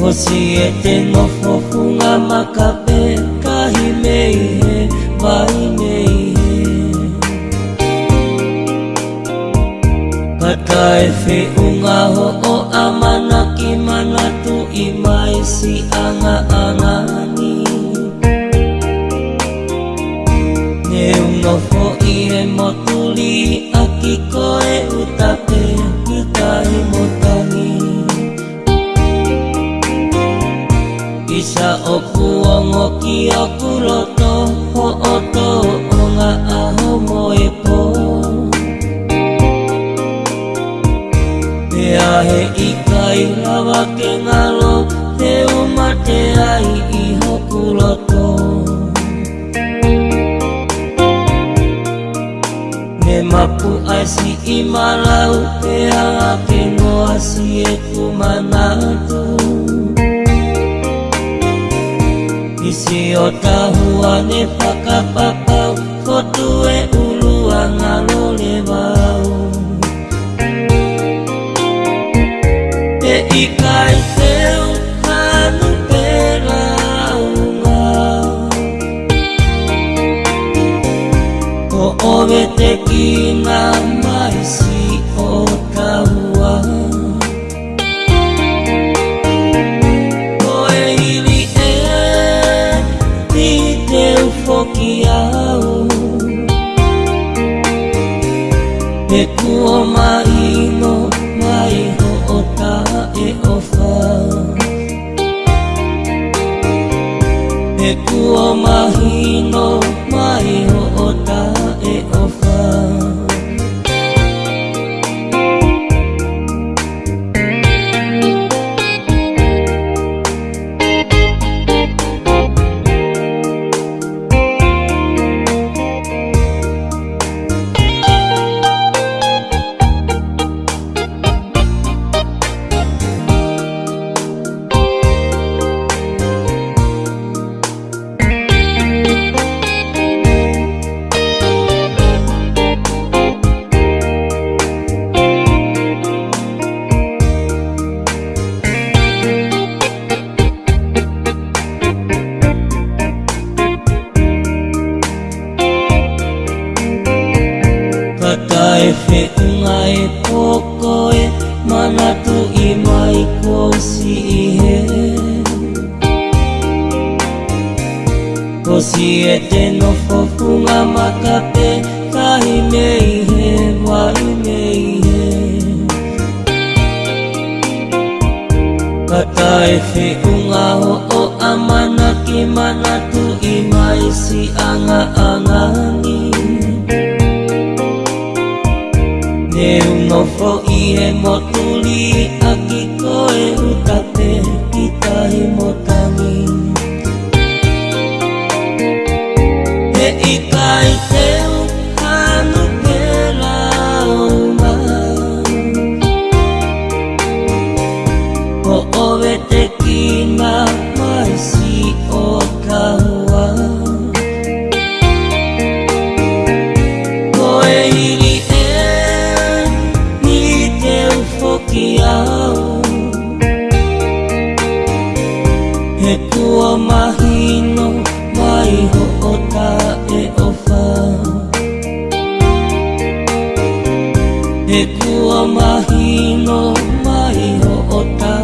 Kosi e te nofofunga makape Kahi mei he, vai mei he Kata e whi unga ho o amana ki mana tu imai si anga puloto Ho oto o ngā aho moe po Te ahe i kai rawa ke ngalo Te uma te ai i ho puloto Me mapu ai si i malau Te anga ke ngoa si e kumanatu Isi o tahu ane paka Ko tue ulu angalo lewau Te ikai teu hanu perauma Ko ove te kinami 我吗？Ai e whi unga coi mà e tu y mai ko si he Ko si ete no nofo funga makape Kahi mei he, wai mei he Kata e unga ho o amana ki manatu i mai si anga anga em một He kua mahino mai ho o ta